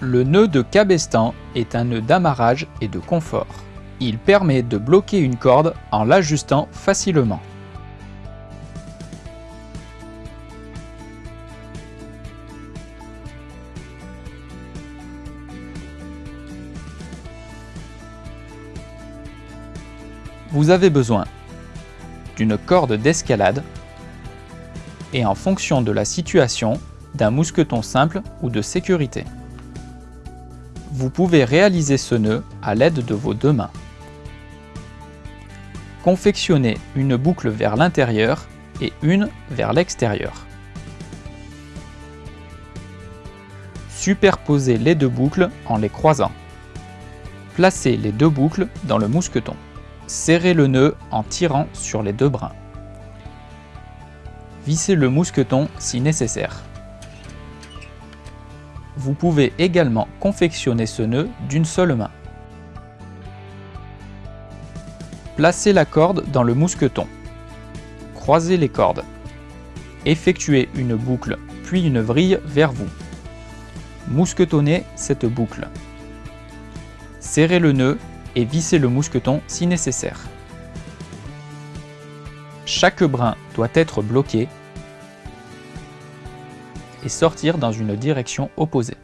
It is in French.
Le nœud de cabestan est un nœud d'amarrage et de confort. Il permet de bloquer une corde en l'ajustant facilement. Vous avez besoin d'une corde d'escalade et en fonction de la situation, d'un mousqueton simple ou de sécurité. Vous pouvez réaliser ce nœud à l'aide de vos deux mains. Confectionnez une boucle vers l'intérieur et une vers l'extérieur. Superposez les deux boucles en les croisant. Placez les deux boucles dans le mousqueton. Serrez le nœud en tirant sur les deux brins. Vissez le mousqueton si nécessaire. Vous pouvez également confectionner ce nœud d'une seule main. Placez la corde dans le mousqueton. Croisez les cordes. Effectuez une boucle puis une vrille vers vous. Mousquetonnez cette boucle. Serrez le nœud et vissez le mousqueton si nécessaire. Chaque brin doit être bloqué et sortir dans une direction opposée.